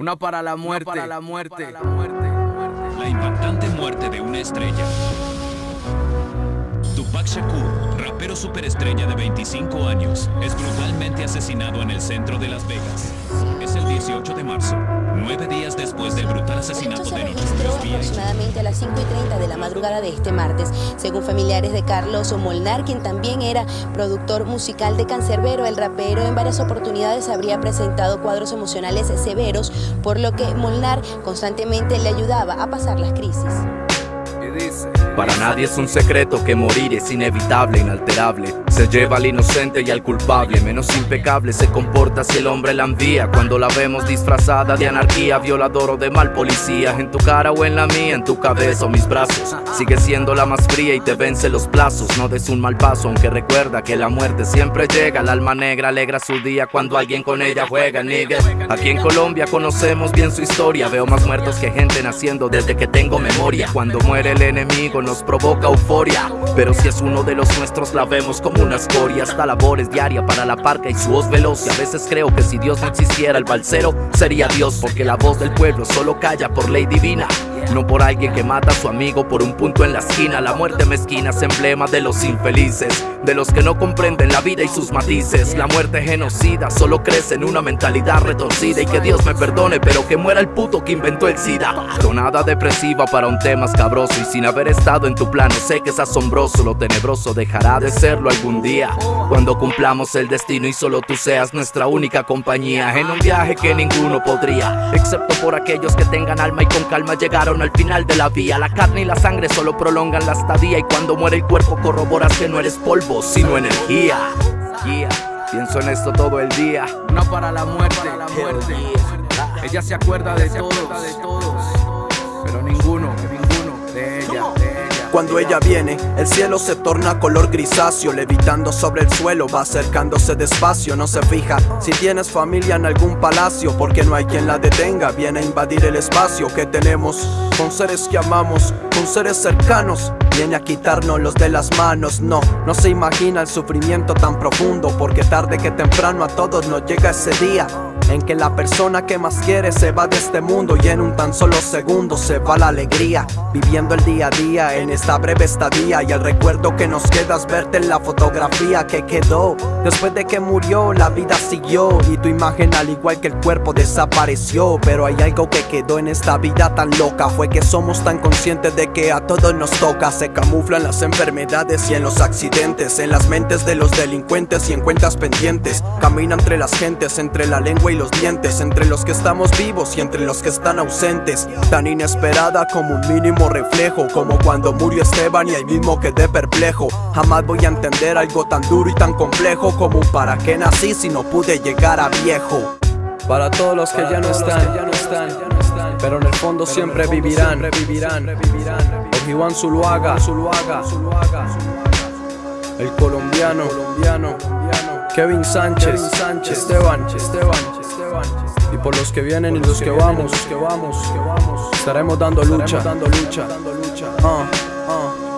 Una para la muerte. para la muerte. La impactante muerte de una estrella. Tupac Shakur, rapero superestrella de 25 años, es brutalmente asesinado en el centro de Las Vegas. Es el 18 de marzo, nueve días después del brutal asesinato se de registró aproximadamente a las 5 y 30 de la madrugada de este martes. Según familiares de Carlos Molnar, quien también era productor musical de Cancerbero, el rapero en varias oportunidades habría presentado cuadros emocionales severos, por lo que Molnar constantemente le ayudaba a pasar las crisis. Para nadie es un secreto que morir es inevitable, inalterable. Se lleva al inocente y al culpable, menos impecable se comporta si el hombre la envía. Cuando la vemos disfrazada de anarquía, violador o de mal policía, en tu cara o en la mía, en tu cabeza o mis brazos. Sigue siendo la más fría y te vence los plazos. No des un mal paso, aunque recuerda que la muerte siempre llega. El alma negra alegra su día cuando alguien con ella juega, nigga. Aquí en Colombia conocemos bien su historia. Veo más muertos que gente naciendo desde que tengo memoria. Cuando muere enemigo nos provoca euforia. Pero si es uno de los nuestros, la vemos como una escoria. Esta labor es diaria para la parca y su voz veloz. Y a veces creo que si Dios no existiera, el balsero sería Dios. Porque la voz del pueblo solo calla por ley divina. No por alguien que mata a su amigo por un punto en la esquina. La muerte mezquina es emblema de los infelices, de los que no comprenden la vida y sus matices. La muerte genocida solo crece en una mentalidad retorcida. Y que Dios me perdone, pero que muera el puto que inventó el SIDA. Tonada depresiva para un tema escabroso. Y sin haber estado en tu plano, sé que es asombroso. Lo tenebroso dejará de serlo algún día. Cuando cumplamos el destino y solo tú seas nuestra única compañía. En un viaje que ninguno podría, excepto por aquellos que tengan alma y con calma llegaron al final de la vía. La carne y la sangre solo prolongan la estadía. Y cuando muere el cuerpo, corroboras que no eres polvo, sino energía. Yeah. Pienso en esto todo el día. Una para la muerte. Ella se acuerda de todos. Cuando ella viene, el cielo se torna color grisáceo, levitando sobre el suelo, va acercándose despacio, no se fija. Si tienes familia en algún palacio, porque no hay quien la detenga, viene a invadir el espacio que tenemos. Con seres que amamos, con seres cercanos, viene a quitarnos de las manos, no, no se imagina el sufrimiento tan profundo, porque tarde que temprano a todos nos llega ese día. En que la persona que más quiere se va de este mundo y en un tan solo segundo se va la alegría. Viviendo el día a día en esta breve estadía y el recuerdo que nos queda es verte en la fotografía que quedó. Después de que murió, la vida siguió y tu imagen al igual que el cuerpo desapareció. Pero hay algo que quedó en esta vida tan loca, fue que somos tan conscientes de que a todos nos toca. Se camuflan las enfermedades y en los accidentes, en las mentes de los delincuentes y en cuentas pendientes. Camina entre las gentes, entre la lengua y los dientes, entre los que estamos vivos y entre los que están ausentes. Tan inesperada como un mínimo reflejo, como cuando murió Esteban y ahí mismo quedé perplejo. Jamás voy a entender algo tan duro y tan complejo como para qué nací si no pude llegar a viejo. Para todos los que, ya, no están, ya no están, pero en el fondo siempre vivirán, vivirán. Ojiwan Zuluaga, Zuluaga, el colombiano, colombiano, Kevin Sánchez, Sánchez, Esteban, Esteban, y por los que vienen y los que vamos, que vamos, estaremos dando lucha, dando lucha, ah, ah.